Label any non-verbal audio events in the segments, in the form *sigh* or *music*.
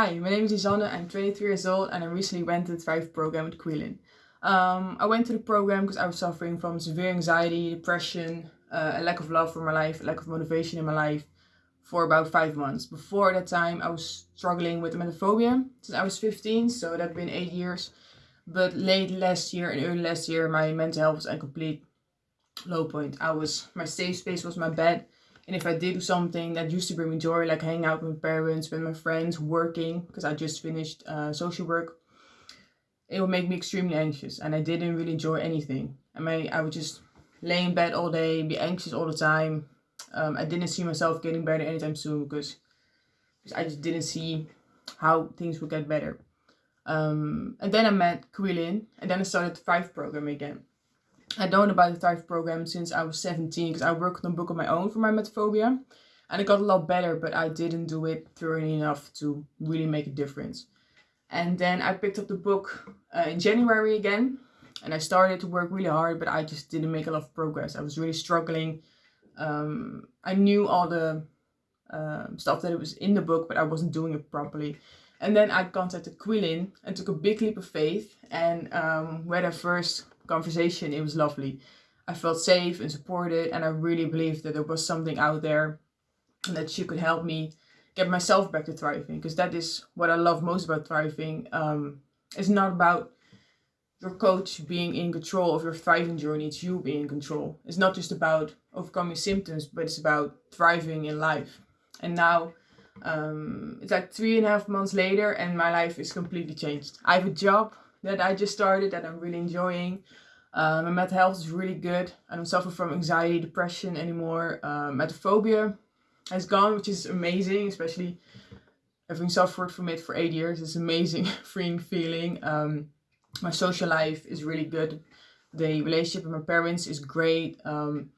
Hi, my name is Lisanne, I'm 23 years old and I recently went to the Thrive program with Quilin. Um, I went to the program because I was suffering from severe anxiety, depression, uh, a lack of love for my life, a lack of motivation in my life for about five months. Before that time I was struggling with emetophobia since I was 15, so that had been eight years. But late last year and early last year my mental health was at a complete low point. I was, my safe space was my bed and if I did do something that used to bring me joy, like hanging out with my parents, with my friends, working, because I just finished uh, social work, it would make me extremely anxious. And I didn't really enjoy anything. I mean, I would just lay in bed all day, be anxious all the time. Um, I didn't see myself getting better anytime soon because, I just didn't see how things would get better. Um, and then I met Quilin, and then I started the Thrive program again. I'd known about the Thrive program since I was 17 because I worked on a book on my own for my emetophobia. And it got a lot better, but I didn't do it thoroughly enough to really make a difference. And then I picked up the book uh, in January again. And I started to work really hard, but I just didn't make a lot of progress. I was really struggling. Um, I knew all the uh, stuff that it was in the book, but I wasn't doing it properly. And then I contacted Quilin and took a big leap of faith. And um, where I first conversation, it was lovely. I felt safe and supported and I really believed that there was something out there and that she could help me get myself back to thriving because that is what I love most about thriving. Um, it's not about your coach being in control of your thriving journey, it's you being in control. It's not just about overcoming symptoms, but it's about thriving in life. And now um, it's like three and a half months later and my life is completely changed. I have a job that I just started that I'm really enjoying. Um, my mental health is really good. I don't suffer from anxiety, depression anymore. Um, emetophobia has gone, which is amazing, especially having suffered from it for eight years. It's amazing, *laughs* freeing feeling. Um, my social life is really good. The relationship with my parents is great. Um,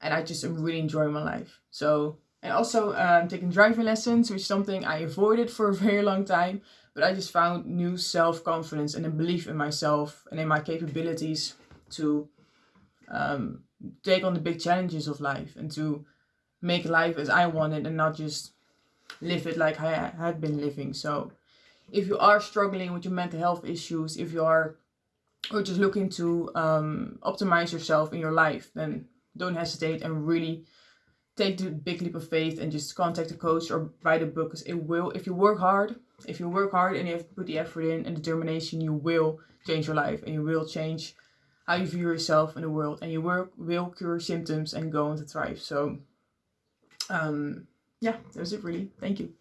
and I just am really enjoying my life. So, and also um, taking driving lessons, which is something I avoided for a very long time. But I just found new self-confidence and a belief in myself and in my capabilities to um, take on the big challenges of life and to make life as I wanted and not just live it like I had been living. So if you are struggling with your mental health issues, if you are or just looking to um, optimize yourself in your life, then don't hesitate and really take the big leap of faith and just contact a coach or buy the book because it will, if you work hard, if you work hard and you have put the effort in and determination, you will change your life and you will change how you view yourself in the world and you work, will cure symptoms and go on to thrive. So um, yeah, that was it really. Thank you.